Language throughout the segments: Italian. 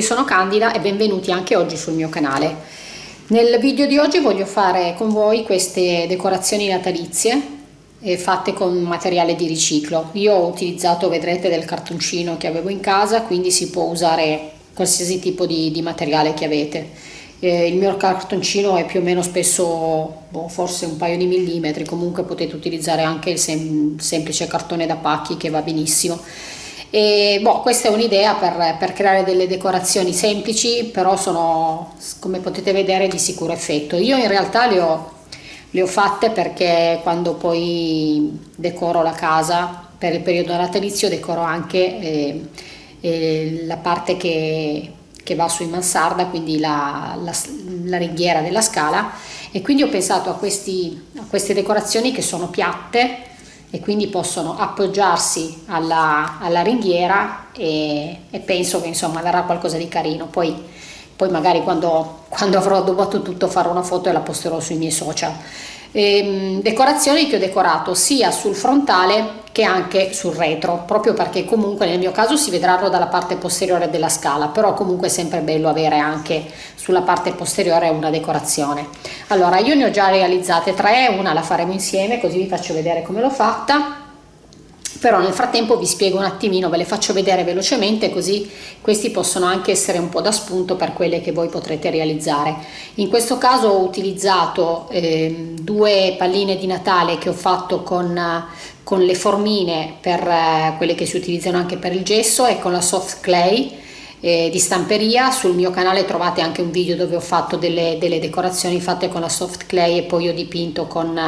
tutti, sono Candida e benvenuti anche oggi sul mio canale. Nel video di oggi voglio fare con voi queste decorazioni natalizie eh, fatte con materiale di riciclo. Io ho utilizzato, vedrete, del cartoncino che avevo in casa, quindi si può usare qualsiasi tipo di, di materiale che avete. Eh, il mio cartoncino è più o meno spesso, boh, forse un paio di millimetri, comunque potete utilizzare anche il sem semplice cartone da pacchi che va benissimo e boh, questa è un'idea per, per, creare delle decorazioni semplici però sono come potete vedere di sicuro effetto. Io in realtà le ho, le ho fatte perché quando poi decoro la casa per il periodo natalizio decoro anche eh, eh, la parte che, che, va su in mansarda quindi la, la, la, ringhiera della scala. E quindi ho pensato a, questi, a queste decorazioni che sono piatte e quindi possono appoggiarsi alla, alla ringhiera e, e, penso che insomma verrà qualcosa di carino. Poi, poi magari quando, quando avrò addobbato tutto farò una foto e la posterò sui miei social ehm, decorazioni che ho decorato sia sul frontale che anche sul retro proprio perché comunque nel mio caso si vedranno dalla parte posteriore della scala però comunque è sempre bello avere anche sulla parte posteriore una decorazione. Allora io ne ho già realizzate tre una la faremo insieme così vi faccio vedere come l'ho fatta però nel frattempo vi spiego un attimino, ve le faccio vedere velocemente così questi possono anche essere un po' da spunto per quelle che voi potrete realizzare. In questo caso ho utilizzato eh, due palline di Natale che ho fatto con, con le formine per eh, quelle che si utilizzano anche per il gesso e con la soft clay eh, di stamperia sul mio canale trovate anche un video dove ho fatto delle, delle decorazioni fatte con la soft clay e poi ho dipinto con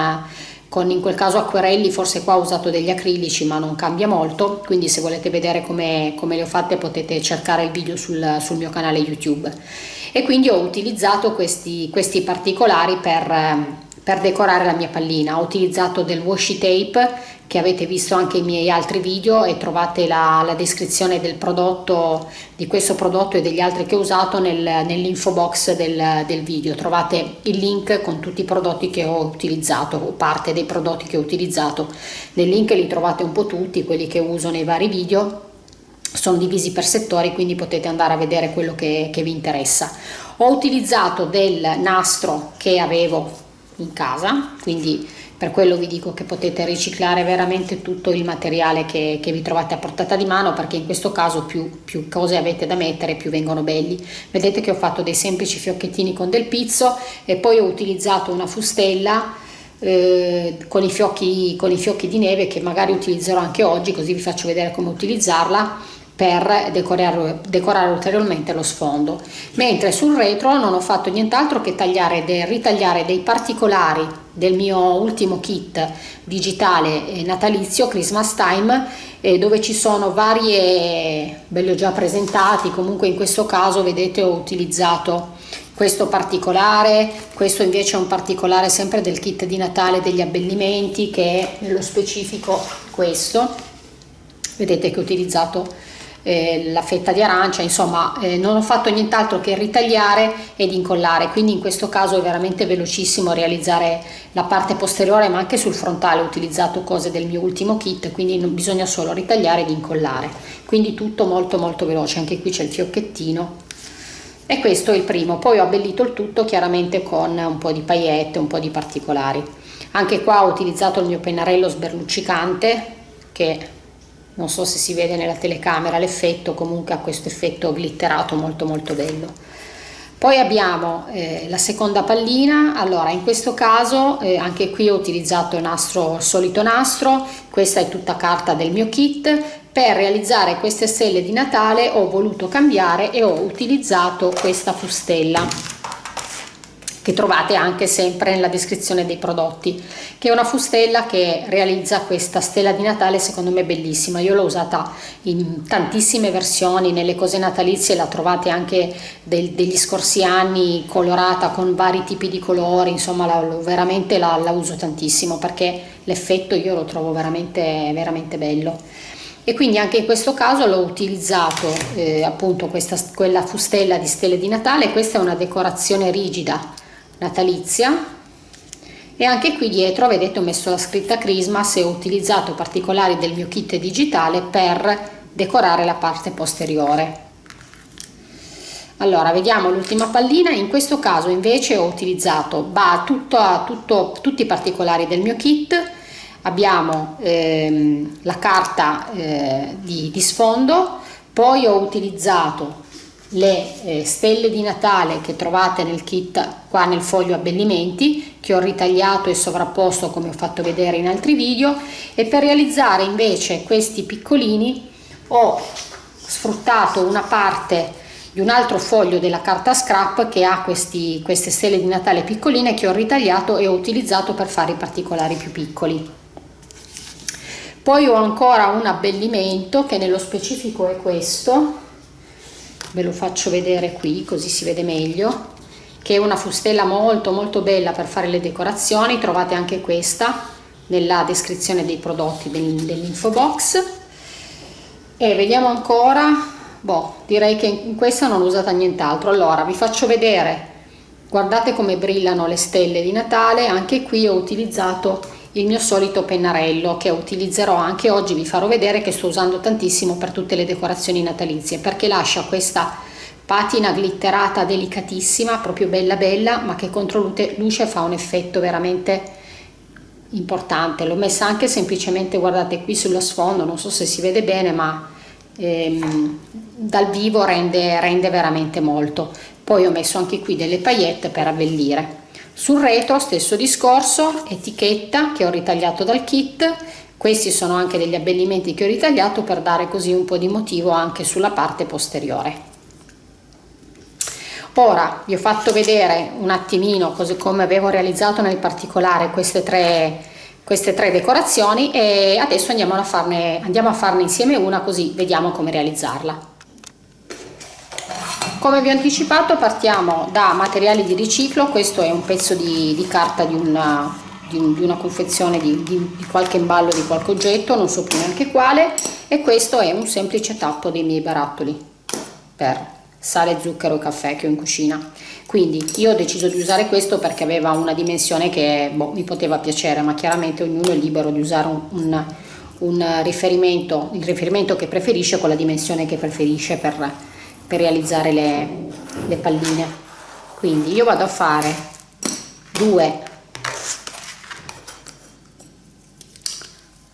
con in quel caso acquerelli, forse qua ho usato degli acrilici ma non cambia molto, quindi se volete vedere come, come le ho fatte potete cercare il video sul, sul mio canale YouTube. E quindi ho utilizzato questi, questi particolari per, per decorare la mia pallina. Ho utilizzato del washi tape che avete visto anche i miei altri video e trovate la, la descrizione del prodotto, di questo prodotto e degli altri che ho usato nel, nell'info box del, del video. Trovate il link con tutti i prodotti che ho utilizzato o parte dei prodotti che ho utilizzato. Nel link li trovate un po' tutti, quelli che uso nei vari video sono divisi per settori quindi potete andare a vedere quello che, che vi interessa ho utilizzato del nastro che avevo in casa quindi per quello vi dico che potete riciclare veramente tutto il materiale che, che vi trovate a portata di mano perché in questo caso più, più, cose avete da mettere più vengono belli. Vedete che ho fatto dei semplici fiocchettini con del pizzo e poi ho utilizzato una fustella eh, con, i fiocchi, con i fiocchi di neve che magari utilizzerò anche oggi così vi faccio vedere come utilizzarla per decorare, decorare, ulteriormente lo sfondo. Mentre sul retro non ho fatto nient'altro che tagliare de, ritagliare dei particolari del mio ultimo kit digitale eh, natalizio Christmas Time eh, dove ci sono varie ve li ho già presentati comunque in questo caso vedete ho utilizzato questo particolare questo invece è un particolare sempre del kit di Natale degli abbellimenti che è nello specifico questo. Vedete che ho utilizzato eh, la fetta di arancia, insomma eh, non ho fatto nient'altro che ritagliare ed incollare, quindi in questo caso è veramente velocissimo realizzare la parte posteriore ma anche sul frontale ho utilizzato cose del mio ultimo kit, quindi non bisogna solo ritagliare ed incollare, quindi tutto molto molto veloce, anche qui c'è il fiocchettino. E questo è il primo, poi ho abbellito il tutto chiaramente con un po' di paillette, un po' di particolari. Anche qua ho utilizzato il mio pennarello sberluccicante che non so se si vede nella telecamera l'effetto comunque ha questo effetto glitterato molto molto bello. Poi abbiamo eh, la seconda pallina. Allora in questo caso eh, anche qui ho utilizzato il nastro il solito nastro. Questa è tutta carta del mio kit. Per realizzare queste stelle di natale ho voluto cambiare e ho utilizzato questa fustella che trovate anche sempre nella descrizione dei prodotti che è una fustella che realizza questa stella di Natale secondo me bellissima. Io l'ho usata in tantissime versioni nelle cose natalizie la trovate anche del, degli scorsi anni colorata con vari tipi di colori insomma la, veramente la, la uso tantissimo perché l'effetto io lo trovo veramente veramente bello. E quindi anche in questo caso l'ho utilizzato eh, appunto questa quella fustella di stelle di Natale. Questa è una decorazione rigida natalizia. E anche qui dietro vedete ho messo la scritta Christmas e ho utilizzato particolari del mio kit digitale per decorare la parte posteriore. Allora vediamo l'ultima pallina. In questo caso invece ho utilizzato va tutto, tutto, tutti i particolari del mio kit. Abbiamo ehm, la carta eh, di, di, sfondo. Poi ho utilizzato le eh, stelle di Natale che trovate nel kit qua nel foglio abbellimenti che ho ritagliato e sovrapposto come ho fatto vedere in altri video e per realizzare invece questi piccolini ho sfruttato una parte di un altro foglio della carta scrap che ha questi, queste stelle di Natale piccoline che ho ritagliato e ho utilizzato per fare i particolari più piccoli. Poi ho ancora un abbellimento che nello specifico è questo, ve lo faccio vedere qui così si vede meglio, che è una fustella molto molto bella per fare le decorazioni, trovate anche questa nella descrizione dei prodotti dell'info box. E vediamo ancora boh, direi che in questa non ho usata nient'altro. Allora vi faccio vedere. Guardate come brillano le stelle di Natale. Anche qui ho utilizzato il mio solito pennarello che utilizzerò anche oggi. Vi farò vedere che sto usando tantissimo per tutte le decorazioni natalizie perché lascia questa patina glitterata delicatissima proprio bella bella ma che contro luce fa un effetto veramente importante. L'ho messa anche semplicemente guardate qui sullo sfondo non so se si vede bene ma ehm, dal vivo rende, rende veramente molto. Poi ho messo anche qui delle paillette per abbellire sul retro stesso discorso etichetta che ho ritagliato dal kit questi sono anche degli abbellimenti che ho ritagliato per dare così un po' di motivo anche sulla parte posteriore ora vi ho fatto vedere un attimino così come avevo realizzato nel particolare queste tre queste tre decorazioni e adesso andiamo a farne, andiamo a farne insieme una così vediamo come realizzarla. Come vi ho anticipato partiamo da materiali di riciclo, questo è un pezzo di, di carta di una, di, un, di una confezione di, qualche imballo di qualche oggetto, non so più neanche quale, e questo è un semplice tappo dei miei barattoli per sale, zucchero e caffè che ho in cucina. Quindi io ho deciso di usare questo perché aveva una dimensione che boh, mi poteva piacere ma chiaramente ognuno è libero di usare un, un, un riferimento il riferimento che preferisce con la dimensione che preferisce per, per realizzare le, le palline. Quindi io vado a fare due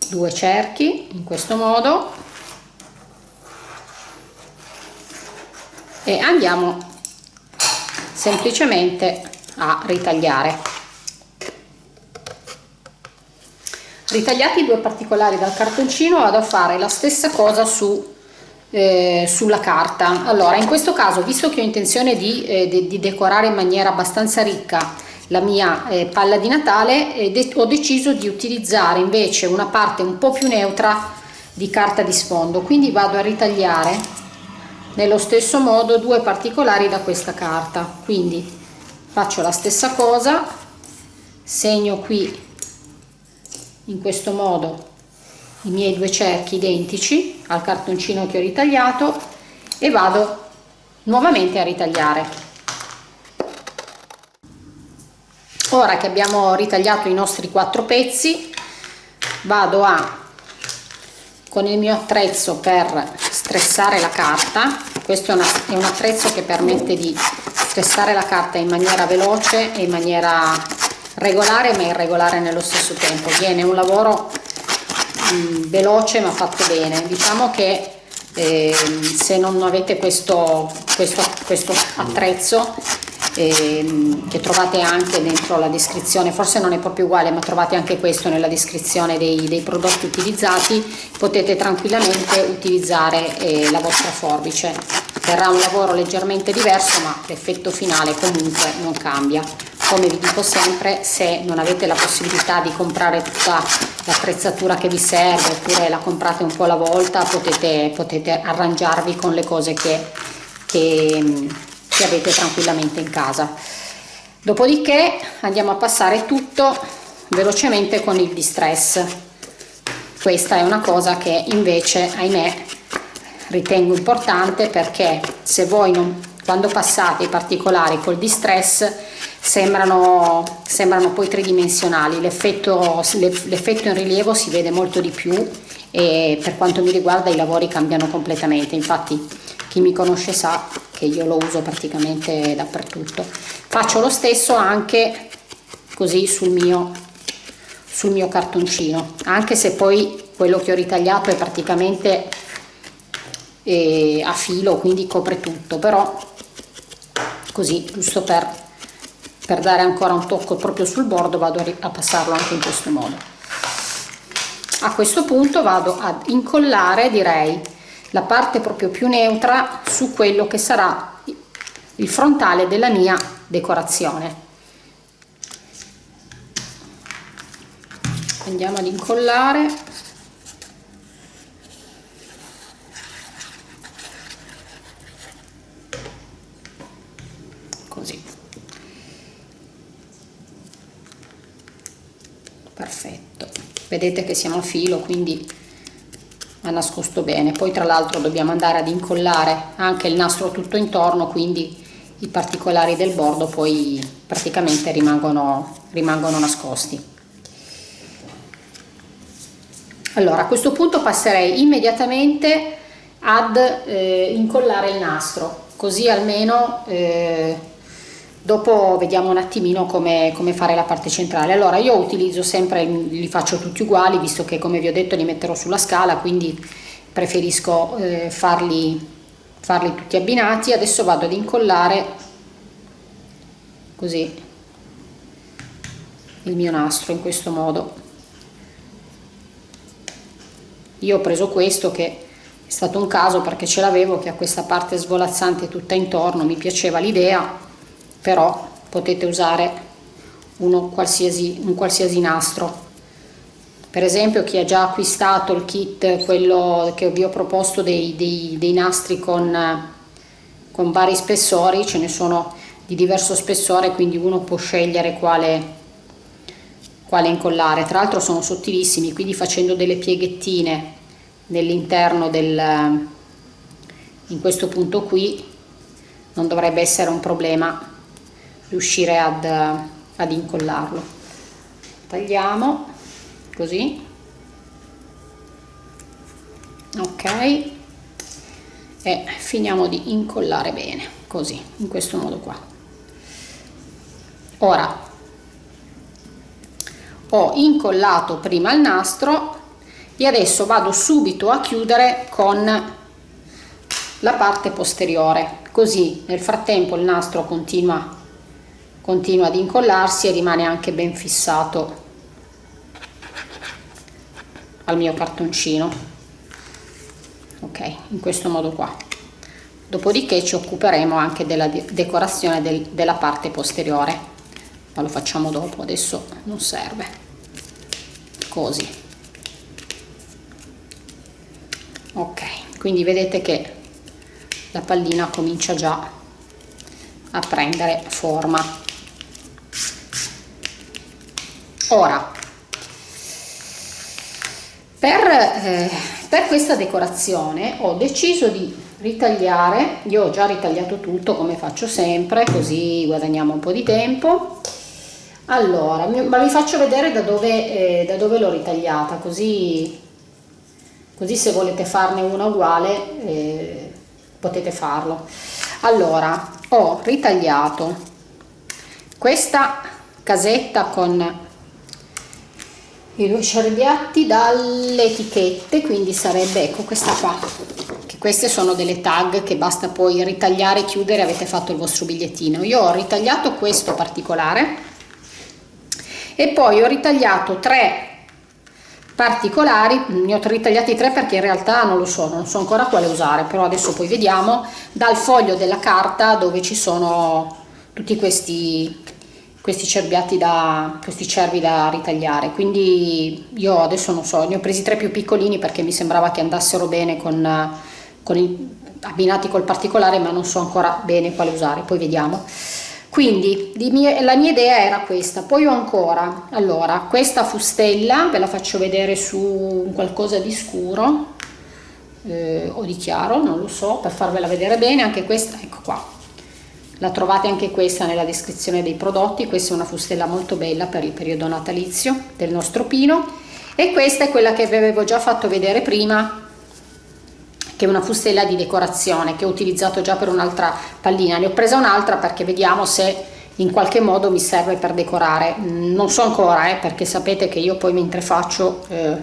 due cerchi in questo modo e andiamo semplicemente a ritagliare. Ritagliati i due particolari dal cartoncino vado a fare la stessa cosa su eh, sulla carta. Allora in questo caso visto che ho intenzione di, eh, de di decorare in maniera abbastanza ricca la mia eh, palla di natale eh, de ho deciso di utilizzare invece una parte un po più neutra di carta di sfondo. Quindi vado a ritagliare nello stesso modo due particolari da questa carta. Quindi faccio la stessa cosa segno qui in questo modo i miei due cerchi identici al cartoncino che ho ritagliato e vado nuovamente a ritagliare. Ora che abbiamo ritagliato i nostri quattro pezzi vado a con il mio attrezzo per stressare la carta. Questo è, una, è un attrezzo che permette di stressare la carta in maniera veloce e in maniera regolare ma irregolare nello stesso tempo. Viene un lavoro mh, veloce ma fatto bene diciamo che eh, se non avete questo, questo, questo attrezzo ehm, che trovate anche dentro la descrizione, forse non è proprio uguale ma trovate anche questo nella descrizione dei, dei prodotti utilizzati, potete tranquillamente utilizzare eh, la vostra forbice. Verrà un lavoro leggermente diverso ma l'effetto finale comunque non cambia. Come vi dico sempre, se non avete la possibilità di comprare tutta l'attrezzatura che vi serve oppure la comprate un po' alla volta, potete, potete arrangiarvi con le cose che, che che avete tranquillamente in casa. Dopodiché andiamo a passare tutto velocemente con il distress. Questa è una cosa che invece ahimè ritengo importante perché se voi non, quando passate i particolari col distress sembrano, sembrano poi tridimensionali. L'effetto in rilievo si vede molto di più e per quanto mi riguarda i lavori cambiano completamente. Infatti chi mi conosce sa che io lo uso praticamente dappertutto. Faccio lo stesso anche così sul mio sul mio cartoncino anche se poi quello che ho ritagliato è praticamente eh, a filo quindi copre tutto però così giusto per, per dare ancora un tocco proprio sul bordo vado a passarlo anche in questo modo. A questo punto vado ad incollare direi la parte proprio più neutra su quello che sarà il frontale della mia decorazione. Andiamo ad incollare così perfetto. Vedete che siamo a filo quindi ha nascosto bene. Poi tra l'altro dobbiamo andare ad incollare anche il nastro tutto intorno quindi i particolari del bordo poi praticamente rimangono, rimangono nascosti. Allora a questo punto passerei immediatamente ad eh, incollare il nastro così almeno eh, dopo vediamo un attimino come, come, fare la parte centrale. Allora io utilizzo sempre li faccio tutti uguali visto che come vi ho detto li metterò sulla scala quindi preferisco eh, farli farli tutti abbinati. Adesso vado ad incollare così il mio nastro in questo modo. Io ho preso questo che è stato un caso perché ce l'avevo che ha questa parte svolazzante tutta intorno mi piaceva l'idea però potete usare qualsiasi, un qualsiasi nastro. Per esempio chi ha già acquistato il kit quello che vi ho proposto dei, dei, dei nastri con, con vari spessori ce ne sono di diverso spessore quindi uno può scegliere quale, quale incollare. Tra l'altro sono sottilissimi quindi facendo delle pieghettine nell'interno del in questo punto qui non dovrebbe essere un problema riuscire ad, ad incollarlo. Tagliamo così. Ok. E finiamo di incollare bene così in questo modo qua. Ora ho incollato prima il nastro e adesso vado subito a chiudere con la parte posteriore. Così nel frattempo il nastro continua continua ad incollarsi e rimane anche ben fissato al mio cartoncino. Ok in questo modo qua. Dopodiché ci occuperemo anche della decorazione del, della parte posteriore. Ma lo facciamo dopo adesso non serve. Così. Ok quindi vedete che la pallina comincia già a prendere forma ora per, eh, per questa decorazione ho deciso di ritagliare, io ho già ritagliato tutto come faccio sempre, così guadagniamo un po' di tempo. Allora, ma vi faccio vedere da dove, eh, dove l'ho ritagliata, così, così se volete farne una uguale eh, potete farlo. Allora, ho ritagliato questa casetta con i due cerbiatti dalle etichette quindi sarebbe ecco questa qua. Che queste sono delle tag che basta poi ritagliare chiudere avete fatto il vostro bigliettino. Io ho ritagliato questo particolare e poi ho ritagliato tre particolari ne ho ritagliati tre perché in realtà non lo so non so ancora quale usare però adesso poi vediamo dal foglio della carta dove ci sono tutti questi questi cerbiati da questi cervi da ritagliare. Quindi io adesso non so ne ho presi tre più piccolini perché mi sembrava che andassero bene con, con il, abbinati col particolare ma non so ancora bene quale usare poi vediamo. Quindi mie, la mia idea era questa. Poi ho ancora allora questa fustella ve la faccio vedere su qualcosa di scuro eh, o di chiaro non lo so per farvela vedere bene anche questa ecco qua la trovate anche questa nella descrizione dei prodotti questa è una fustella molto bella per il periodo natalizio del nostro pino. E questa è quella che vi avevo già fatto vedere prima che è una fustella di decorazione che ho utilizzato già per un'altra pallina. Ne ho presa un'altra perché vediamo se in qualche modo mi serve per decorare. Non so ancora eh, perché sapete che io poi mentre faccio eh,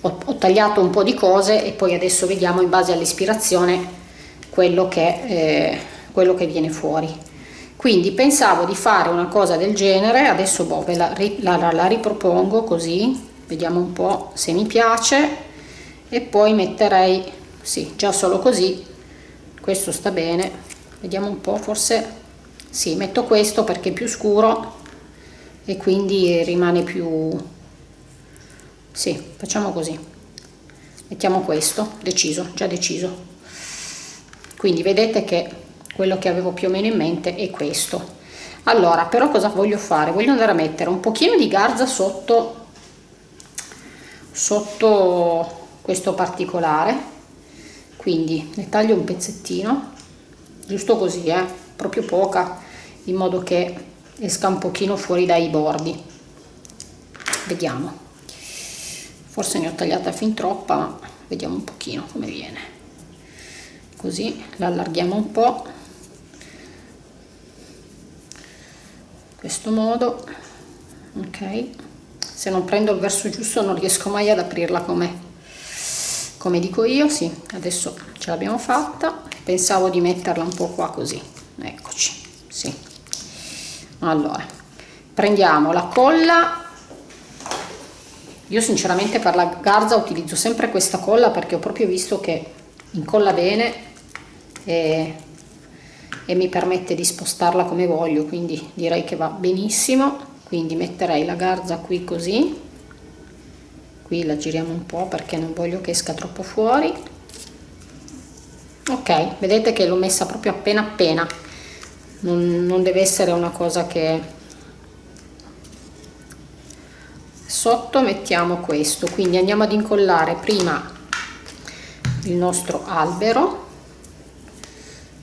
ho, ho, tagliato un po' di cose e poi adesso vediamo in base all'ispirazione quello che, eh, quello che viene fuori. Quindi pensavo di fare una cosa del genere adesso boh, ve la, la, la ripropongo così vediamo un po' se mi piace e poi metterei sì già solo così questo sta bene vediamo un po' forse sì metto questo perché è più scuro e quindi rimane più sì facciamo così mettiamo questo deciso già deciso. Quindi vedete che quello che avevo più o meno in mente è questo. Allora però cosa voglio fare? Voglio andare a mettere un pochino di garza sotto sotto questo particolare. Quindi ne taglio un pezzettino giusto così eh proprio poca in modo che esca un pochino fuori dai bordi. Vediamo. Forse ne ho tagliata fin troppa ma vediamo un pochino come viene. Così la allarghiamo un po' questo modo ok? Se non prendo il verso giusto non riesco mai ad aprirla come come dico io sì adesso ce l'abbiamo fatta. Pensavo di metterla un po qua così eccoci sì. Allora prendiamo la colla. Io sinceramente per la garza utilizzo sempre questa colla perché ho proprio visto che incolla bene e e mi permette di spostarla come voglio quindi direi che va benissimo. Quindi metterei la garza qui così. Qui la giriamo un po' perché non voglio che esca troppo fuori. Ok vedete che l'ho messa proprio appena appena. Non, non deve essere una cosa che sotto mettiamo questo. Quindi andiamo ad incollare prima il nostro albero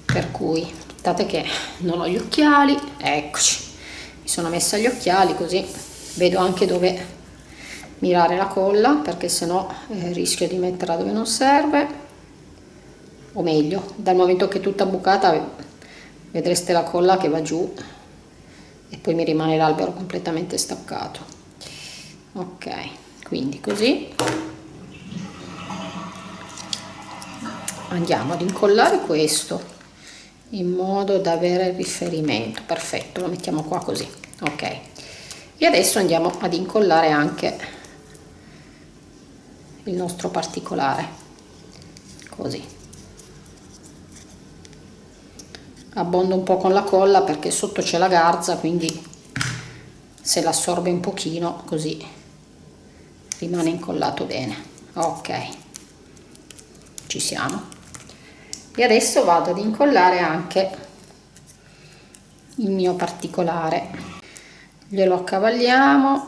per cui aspettate che non ho gli occhiali. Eccoci. Mi sono messa gli occhiali così vedo anche dove mirare la colla perché sennò eh, rischio di metterla dove non serve. O meglio dal momento che è tutta bucata vedreste la colla che va giù e poi mi rimane l'albero completamente staccato. Ok quindi così. Andiamo ad incollare questo in modo da avere riferimento. Perfetto lo mettiamo qua così. Ok. E adesso andiamo ad incollare anche il nostro particolare. Così. Abbondo un po con la colla perché sotto c'è la garza quindi se l'assorbe un pochino così rimane incollato bene. Ok. Ci siamo e adesso vado ad incollare anche il mio particolare. Glielo accavaliamo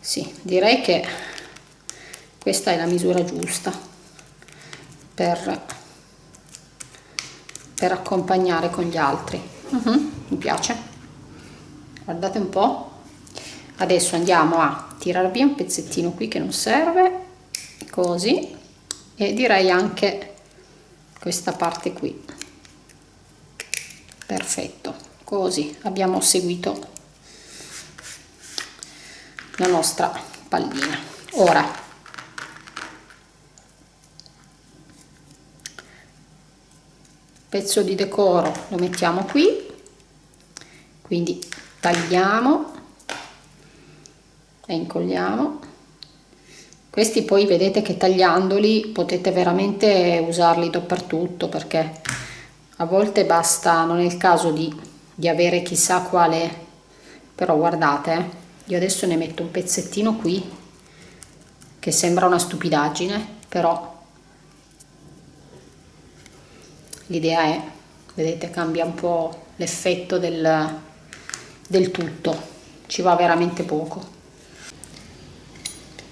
sì direi che questa è la misura giusta per, per accompagnare con gli altri. Uh mhm, -huh, mi piace. Guardate un po. Adesso andiamo a tirare via un pezzettino qui che non serve. Così. E direi anche questa parte qui. Perfetto. Così abbiamo seguito la nostra pallina. Ora pezzo di decoro lo mettiamo qui. Quindi tagliamo e incolliamo questi poi vedete che tagliandoli potete veramente usarli dappertutto perché a volte basta non è il caso di, di avere chissà quale. Però guardate eh, io adesso ne metto un pezzettino qui che sembra una stupidaggine però l'idea è vedete cambia un po' l'effetto del, del tutto. Ci va veramente poco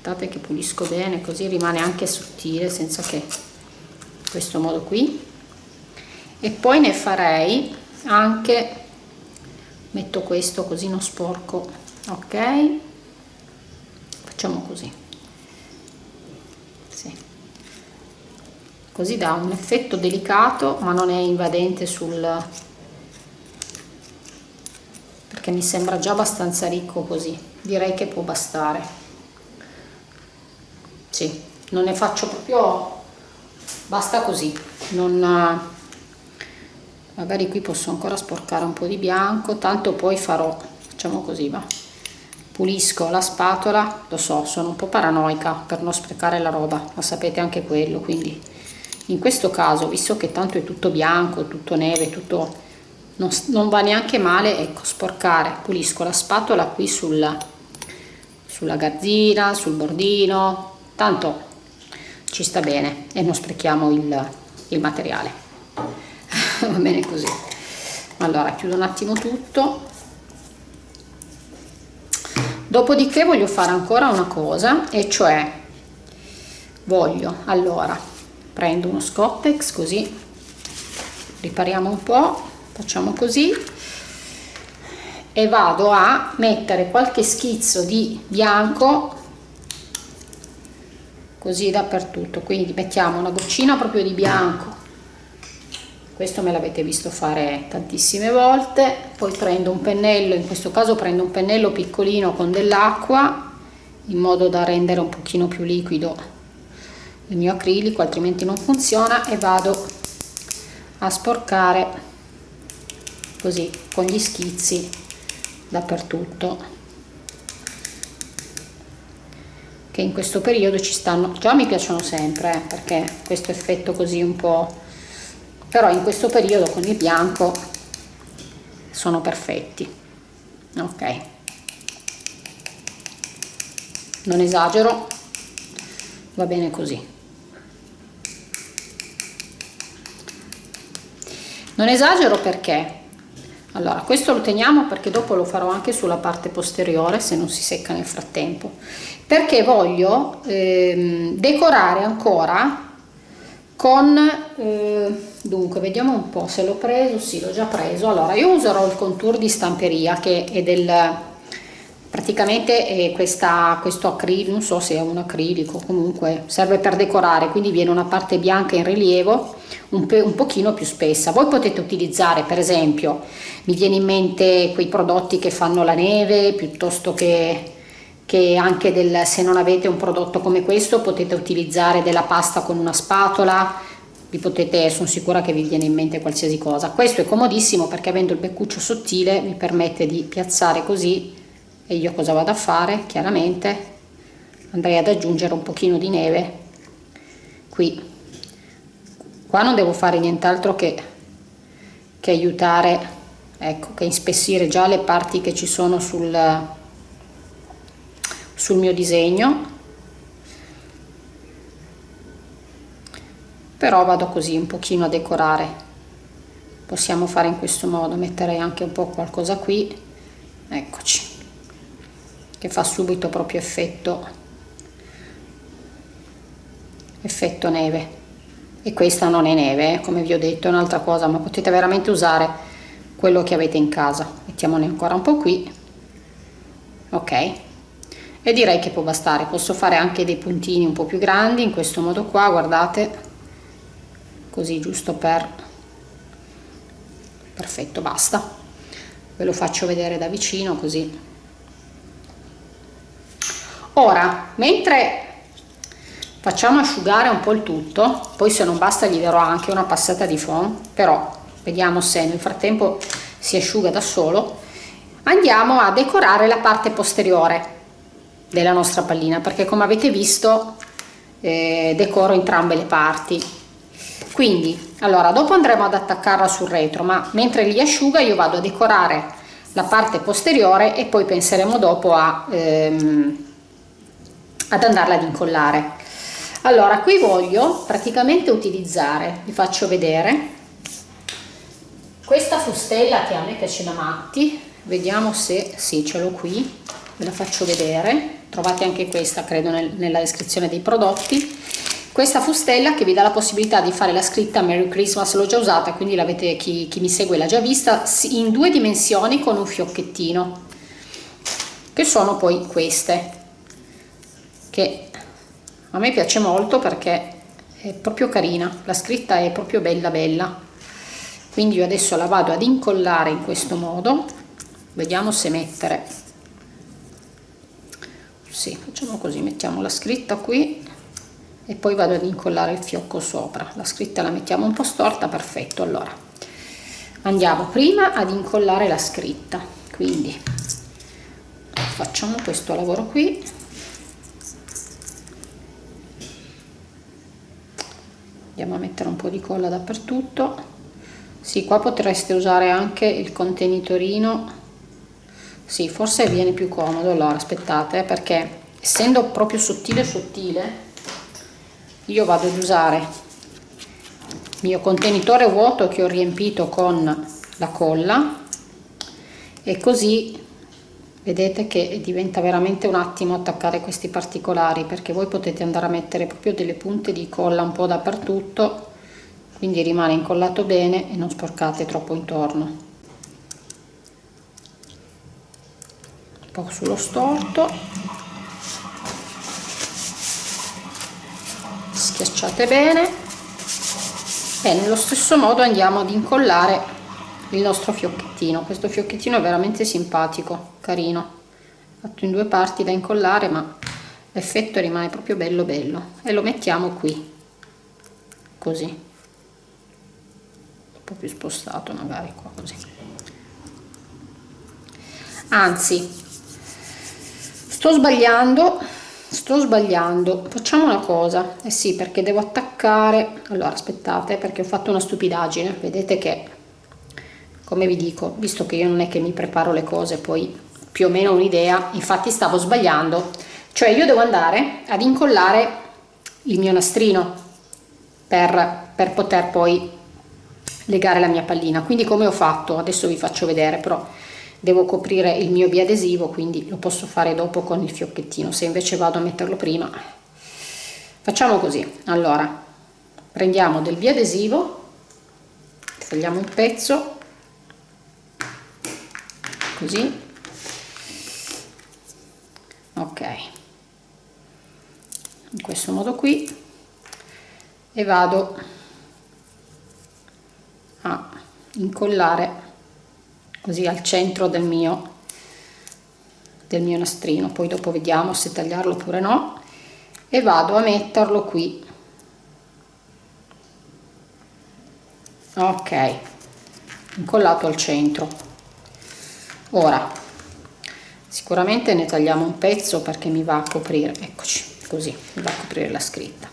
aspettate che pulisco bene così rimane anche sottile senza che questo modo qui. E poi ne farei anche metto questo così non sporco ok? Facciamo così. Sì. così dà un effetto delicato ma non è invadente sul perché mi sembra già abbastanza ricco così. Direi che può bastare sì non ne faccio proprio basta così. Non magari qui posso ancora sporcare un po di bianco tanto poi farò facciamo così va. Pulisco la spatola lo so sono un po' paranoica per non sprecare la roba ma sapete anche quello quindi in questo caso visto che tanto è tutto bianco tutto neve tutto non, non va neanche male ecco sporcare. Pulisco la spatola qui sulla sulla garzina sul bordino tanto ci sta bene e non sprechiamo il, il materiale. Va bene così. Allora chiudo un attimo tutto. Dopodiché voglio fare ancora una cosa e cioè voglio allora prendo uno scottex così ripariamo un po facciamo così e vado a mettere qualche schizzo di bianco così dappertutto. Quindi mettiamo una goccina proprio di bianco. Questo me l'avete visto fare tantissime volte. Poi prendo un pennello in questo caso prendo un pennello piccolino con dell'acqua in modo da rendere un pochino più liquido il mio acrilico altrimenti non funziona e vado a sporcare così con gli schizzi dappertutto che in questo periodo ci stanno già mi piacciono sempre eh, perché questo effetto così un po' però in questo periodo con il bianco sono perfetti. Ok. Non esagero va bene così. Non esagero perché allora questo lo teniamo perché dopo lo farò anche sulla parte posteriore se non si secca nel frattempo. Perché voglio ehm, decorare ancora con eh, dunque vediamo un po se l'ho preso sì l'ho già preso. Allora io userò il contour di stamperia che è del praticamente è questa, questo acrilico non so se è un acrilico comunque serve per decorare quindi viene una parte bianca in rilievo un, un pochino più spessa. Voi potete utilizzare per esempio mi viene in mente quei prodotti che fanno la neve piuttosto che che anche del, se non avete un prodotto come questo potete utilizzare della pasta con una spatola vi potete, sono sicura che vi viene in mente qualsiasi cosa. Questo è comodissimo perché avendo il beccuccio sottile mi permette di piazzare così e io cosa vado a fare? Chiaramente andrei ad aggiungere un pochino di neve qui. Qua non devo fare nient'altro che, che aiutare ecco che inspessire già le parti che ci sono sul, sul mio disegno. Però vado così un pochino a decorare. Possiamo fare in questo modo metterei anche un po' qualcosa qui. Eccoci che fa subito proprio effetto effetto neve. E questa non è neve eh, come vi ho detto è un'altra cosa ma potete veramente usare quello che avete in casa. Mettiamone ancora un po' qui. Ok. E direi che può bastare. Posso fare anche dei puntini un po' più grandi in questo modo qua guardate. Così giusto per perfetto basta. Ve lo faccio vedere da vicino così ora mentre facciamo asciugare un po' il tutto poi se non basta gli darò anche una passata di foam però vediamo se nel frattempo si asciuga da solo andiamo a decorare la parte posteriore della nostra pallina perché come avete visto eh, decoro entrambe le parti. Quindi allora dopo andremo ad attaccarla sul retro ma mentre li asciuga io vado a decorare la parte posteriore e poi penseremo dopo a ehm, ad andarla ad incollare. Allora qui voglio praticamente utilizzare vi faccio vedere questa fustella che a me piace da matti. Vediamo se sì ce l'ho qui ve la faccio vedere. Trovate anche questa credo nel, nella descrizione dei prodotti. Questa fustella che vi dà la possibilità di fare la scritta Merry Christmas l'ho già usata quindi chi, chi mi segue l'ha già vista in due dimensioni con un fiocchettino che sono poi queste che a me piace molto perché è proprio carina la scritta è proprio bella bella. Quindi io adesso la vado ad incollare in questo modo. Vediamo se mettere. Sì facciamo così mettiamo la scritta qui e poi vado ad incollare il fiocco sopra. La scritta la mettiamo un po' storta perfetto allora. Andiamo prima ad incollare la scritta. Quindi facciamo questo lavoro qui andiamo a mettere un po' di colla dappertutto. Sì qua potreste usare anche il contenitorino. Sì forse viene più comodo allora aspettate perché essendo proprio sottile sottile io vado ad usare il mio contenitore vuoto che ho riempito con la colla e così vedete che diventa veramente un attimo attaccare questi particolari perché voi potete andare a mettere proprio delle punte di colla un po' dappertutto quindi rimane incollato bene e non sporcate troppo intorno. Po' sullo storto. Schiacciate bene. E nello stesso modo andiamo ad incollare il nostro fiocchettino. Questo fiocchettino è veramente simpatico carino. Fatto in due parti da incollare ma l'effetto rimane proprio bello bello. E lo mettiamo qui. Così. Un po' più spostato magari qua così. Anzi sto sbagliando sto sbagliando. Facciamo una cosa. Eh sì perché devo attaccare. Allora aspettate perché ho fatto una stupidaggine. Vedete che come vi dico visto che io non è che mi preparo le cose poi più o meno un'idea infatti stavo sbagliando cioè io devo andare ad incollare il mio nastrino per, per poter poi legare la mia pallina. Quindi come ho fatto? Adesso vi faccio vedere però devo coprire il mio biadesivo quindi lo posso fare dopo con il fiocchettino. Se invece vado a metterlo prima facciamo così. Allora prendiamo del biadesivo tagliamo un pezzo così. Ok. In questo modo qui. E vado a incollare così al centro del mio del mio nastrino. Poi dopo vediamo se tagliarlo oppure no. E vado a metterlo qui. Ok. Incollato al centro ora sicuramente ne tagliamo un pezzo perché mi va a coprire eccoci così mi va a coprire la scritta.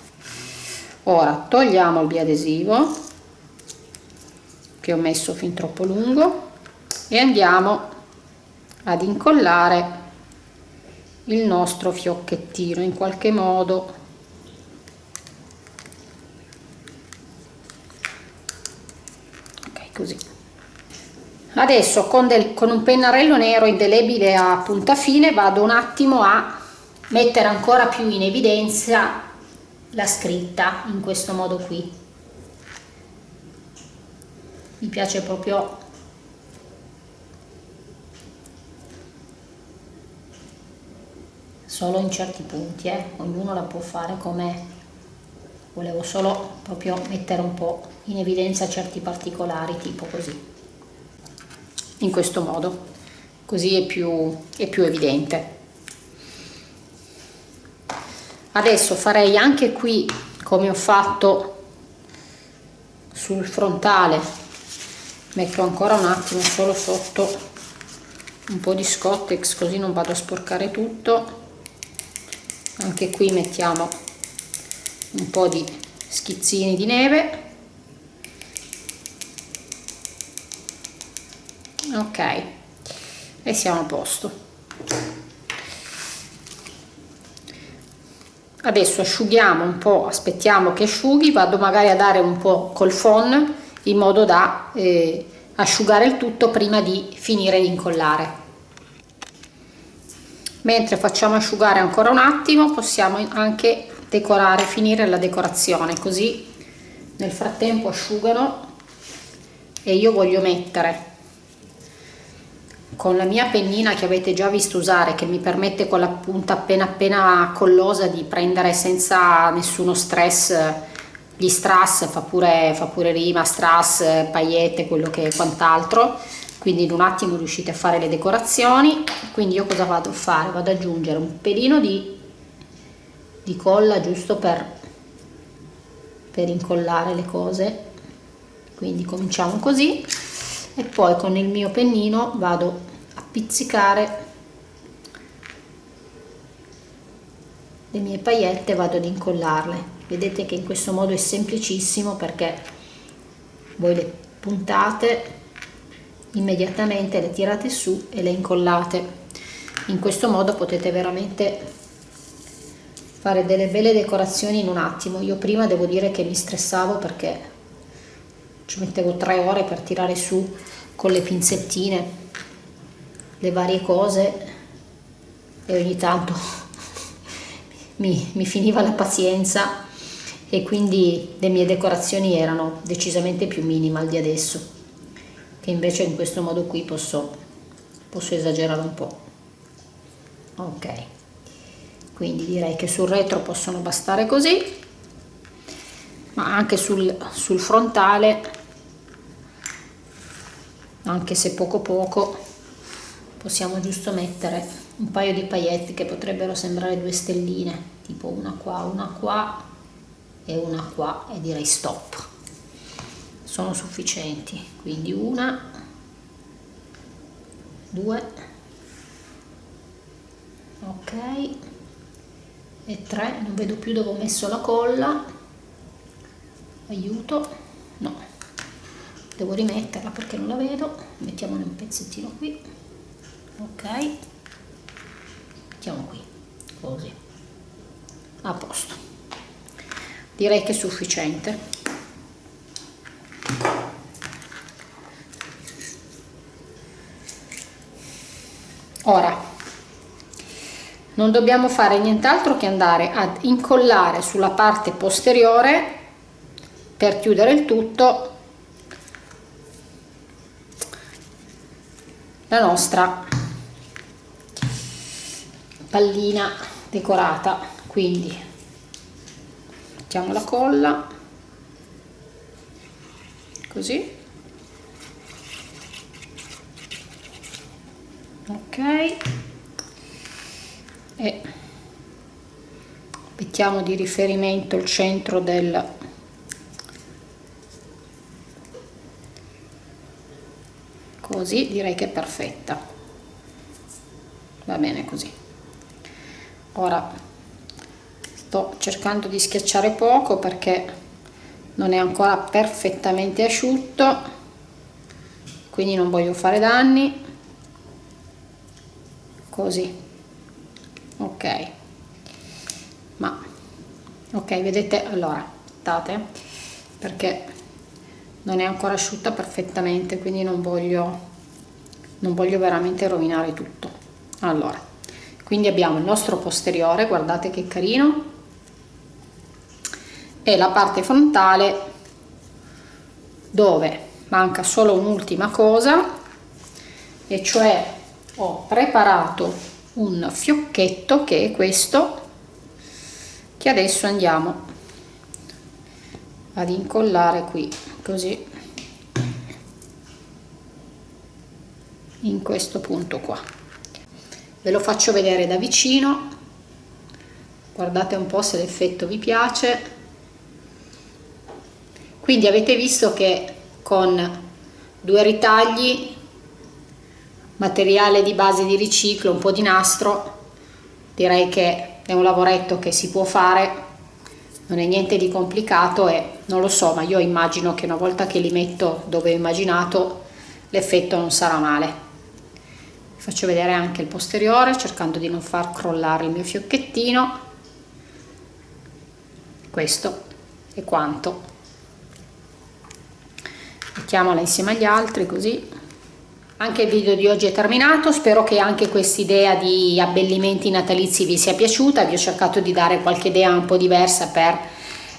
Ora togliamo il biadesivo che ho messo fin troppo lungo e andiamo ad incollare il nostro fiocchettino in qualche modo ok così adesso con, del, con un pennarello nero indelebile a punta fine vado un attimo a mettere ancora più in evidenza la scritta in questo modo qui mi piace proprio solo in certi punti, eh? ognuno la può fare come volevo solo proprio mettere un po' in evidenza certi particolari, tipo così, in questo modo, così è più, è più evidente. Adesso farei anche qui, come ho fatto sul frontale, metto ancora un attimo solo sotto un po' di scottex così non vado a sporcare tutto. Anche qui mettiamo un po' di schizzini di neve ok e siamo a posto. Adesso asciughiamo un po' aspettiamo che asciughi vado magari a dare un po' col phon in modo da eh, asciugare il tutto prima di finire di incollare. Mentre facciamo asciugare ancora un attimo possiamo anche decorare finire la decorazione così nel frattempo asciugano e io voglio mettere con la mia pennina che avete già visto usare che mi permette con la punta appena appena collosa di prendere senza nessuno stress gli strass fa pure, fa pure rima, strass, paillette, quello che quant'altro. Quindi in un attimo riuscite a fare le decorazioni. Quindi io cosa vado a fare? vado ad aggiungere un pelino di, di colla giusto per, per incollare le cose. Quindi cominciamo così. E poi con il mio pennino vado pizzicare le mie paillette vado ad incollarle. Vedete che in questo modo è semplicissimo perché voi le puntate immediatamente le tirate su e le incollate. In questo modo potete veramente fare delle belle decorazioni in un attimo. Io prima devo dire che mi stressavo perché ci mettevo tre ore per tirare su con le pinzettine le varie cose e ogni tanto mi, mi finiva la pazienza e quindi le mie decorazioni erano decisamente più minimal di adesso che invece in questo modo qui posso, posso esagerare un po' ok quindi direi che sul retro possono bastare così ma anche sul, sul frontale anche se poco poco possiamo giusto mettere un paio di pailletti che potrebbero sembrare due stelline tipo una qua una qua e una qua e direi stop. Sono sufficienti quindi una due ok e tre. Non vedo più dove ho messo la colla. Aiuto. No. Devo rimetterla perché non la vedo. Mettiamone un pezzettino qui ok. Mettiamo qui. Così. A posto. Direi che è sufficiente. Ora non dobbiamo fare nient'altro che andare ad incollare sulla parte posteriore per chiudere il tutto la nostra pallina decorata quindi mettiamo la colla così. Ok. E mettiamo di riferimento il centro del così direi che è perfetta. Va bene così ora sto cercando di schiacciare poco perché non è ancora perfettamente asciutto quindi non voglio fare danni. Così. Ok. Ma ok vedete allora state perché non è ancora asciutta perfettamente quindi non voglio non voglio veramente rovinare tutto. Allora quindi abbiamo il nostro posteriore guardate che carino e la parte frontale dove manca solo un'ultima cosa e cioè ho preparato un fiocchetto che è questo che adesso andiamo ad incollare qui così in questo punto qua ve lo faccio vedere da vicino. Guardate un po' se l'effetto vi piace. Quindi avete visto che con due ritagli materiale di base di riciclo un po' di nastro direi che è un lavoretto che si può fare. Non è niente di complicato e non lo so ma io immagino che una volta che li metto dove ho immaginato l'effetto non sarà male faccio vedere anche il posteriore cercando di non far crollare il mio fiocchettino. Questo è quanto. Mettiamola insieme agli altri così. Anche il video di oggi è terminato. Spero che anche questa idea di abbellimenti natalizi vi sia piaciuta. Vi ho cercato di dare qualche idea un po' diversa per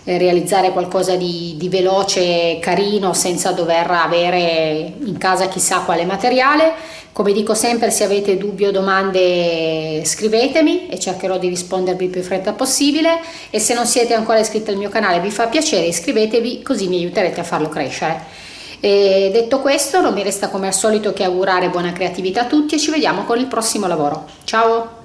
eh, realizzare qualcosa di, di veloce, carino, senza dover avere in casa chissà quale materiale. Come dico sempre, se avete dubbi o domande scrivetemi e cercherò di rispondervi il più fretta possibile e se non siete ancora iscritti al mio canale vi fa piacere iscrivetevi così mi aiuterete a farlo crescere. E detto questo non mi resta come al solito che augurare buona creatività a tutti e ci vediamo con il prossimo lavoro. Ciao!